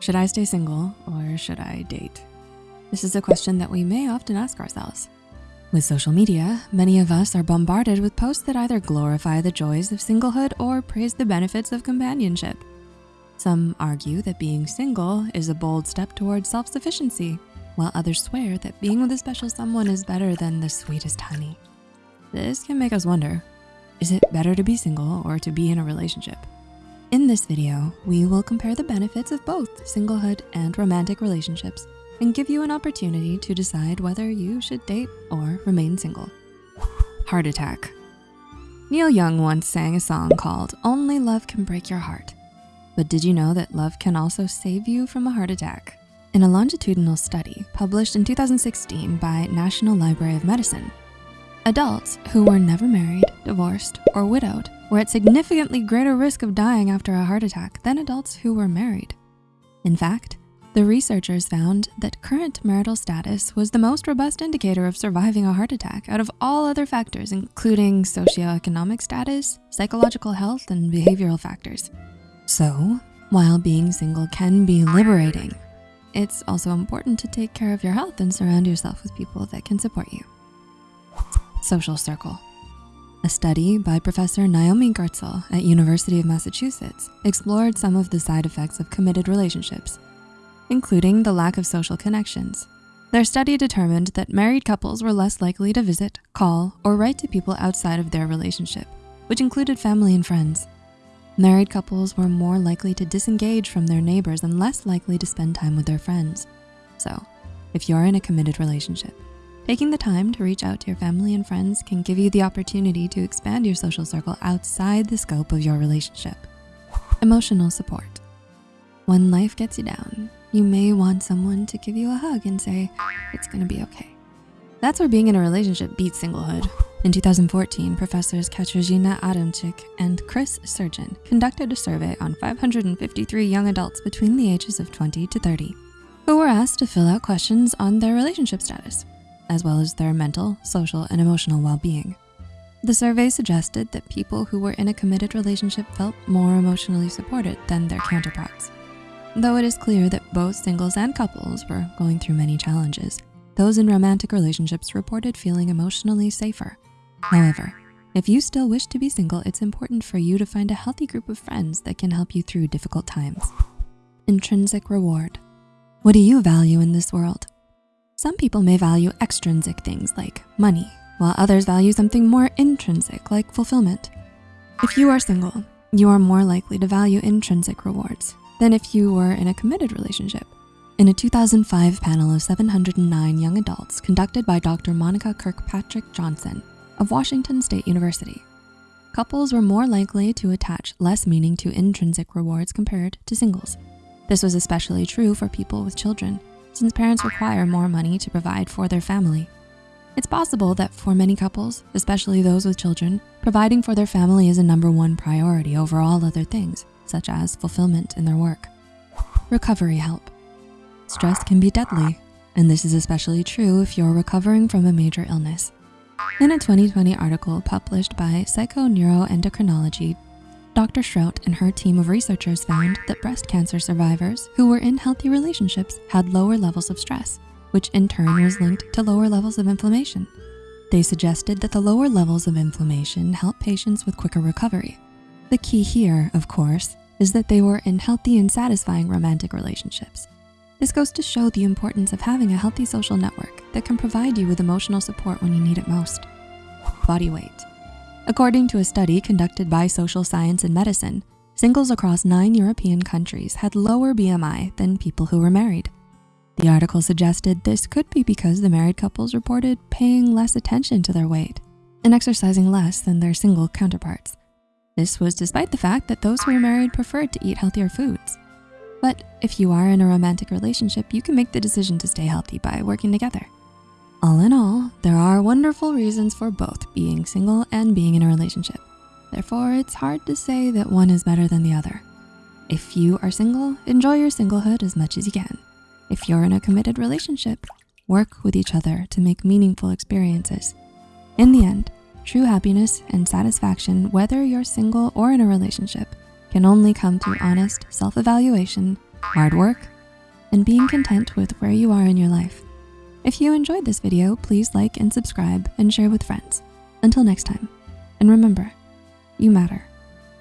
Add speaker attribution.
Speaker 1: Should I stay single or should I date? This is a question that we may often ask ourselves. With social media, many of us are bombarded with posts that either glorify the joys of singlehood or praise the benefits of companionship. Some argue that being single is a bold step towards self-sufficiency, while others swear that being with a special someone is better than the sweetest honey. This can make us wonder, is it better to be single or to be in a relationship? In this video, we will compare the benefits of both singlehood and romantic relationships and give you an opportunity to decide whether you should date or remain single. Heart attack. Neil Young once sang a song called Only Love Can Break Your Heart. But did you know that love can also save you from a heart attack? In a longitudinal study published in 2016 by National Library of Medicine, adults who were never married, divorced, or widowed were at significantly greater risk of dying after a heart attack than adults who were married. In fact, the researchers found that current marital status was the most robust indicator of surviving a heart attack out of all other factors, including socioeconomic status, psychological health, and behavioral factors. So, while being single can be liberating, it's also important to take care of your health and surround yourself with people that can support you. Social circle. A study by Professor Naomi Gerstel at University of Massachusetts explored some of the side effects of committed relationships, including the lack of social connections. Their study determined that married couples were less likely to visit, call, or write to people outside of their relationship, which included family and friends. Married couples were more likely to disengage from their neighbors and less likely to spend time with their friends. So, if you're in a committed relationship, Taking the time to reach out to your family and friends can give you the opportunity to expand your social circle outside the scope of your relationship. Emotional support. When life gets you down, you may want someone to give you a hug and say, it's gonna be okay. That's where being in a relationship beats singlehood. In 2014, professors Katarzyna Adamczyk and Chris Segrin conducted a survey on 553 young adults between the ages of 20 to 30 who were asked to fill out questions on their relationship status as well as their mental, social, and emotional well-being. The survey suggested that people who were in a committed relationship felt more emotionally supported than their counterparts. Though it is clear that both singles and couples were going through many challenges, those in romantic relationships reported feeling emotionally safer. However, if you still wish to be single, it's important for you to find a healthy group of friends that can help you through difficult times. Intrinsic reward. What do you value in this world? Some people may value extrinsic things like money, while others value something more intrinsic like fulfillment. If you are single, you are more likely to value intrinsic rewards than if you were in a committed relationship. In a 2005 panel of 709 young adults conducted by Dr. Monica Kirkpatrick Johnson of Washington State University, couples were more likely to attach less meaning to intrinsic rewards compared to singles. This was especially true for people with children since parents require more money to provide for their family. It's possible that for many couples, especially those with children, providing for their family is a number one priority over all other things, such as fulfillment in their work. Recovery help. Stress can be deadly, and this is especially true if you're recovering from a major illness. In a 2020 article published by Psychoneuroendocrinology Dr. Shrout and her team of researchers found that breast cancer survivors who were in healthy relationships had lower levels of stress, which in turn was linked to lower levels of inflammation. They suggested that the lower levels of inflammation help patients with quicker recovery. The key here, of course, is that they were in healthy and satisfying romantic relationships. This goes to show the importance of having a healthy social network that can provide you with emotional support when you need it most. Body weight. According to a study conducted by Social Science and Medicine, singles across nine European countries had lower BMI than people who were married. The article suggested this could be because the married couples reported paying less attention to their weight and exercising less than their single counterparts. This was despite the fact that those who were married preferred to eat healthier foods. But if you are in a romantic relationship, you can make the decision to stay healthy by working together. All in all, there are wonderful reasons for both being single and being in a relationship. Therefore, it's hard to say that one is better than the other. If you are single, enjoy your singlehood as much as you can. If you're in a committed relationship, work with each other to make meaningful experiences. In the end, true happiness and satisfaction, whether you're single or in a relationship, can only come through honest self-evaluation hard work, and being content with where you are in your life. If you enjoyed this video, please like and subscribe and share with friends. Until next time, and remember, you matter.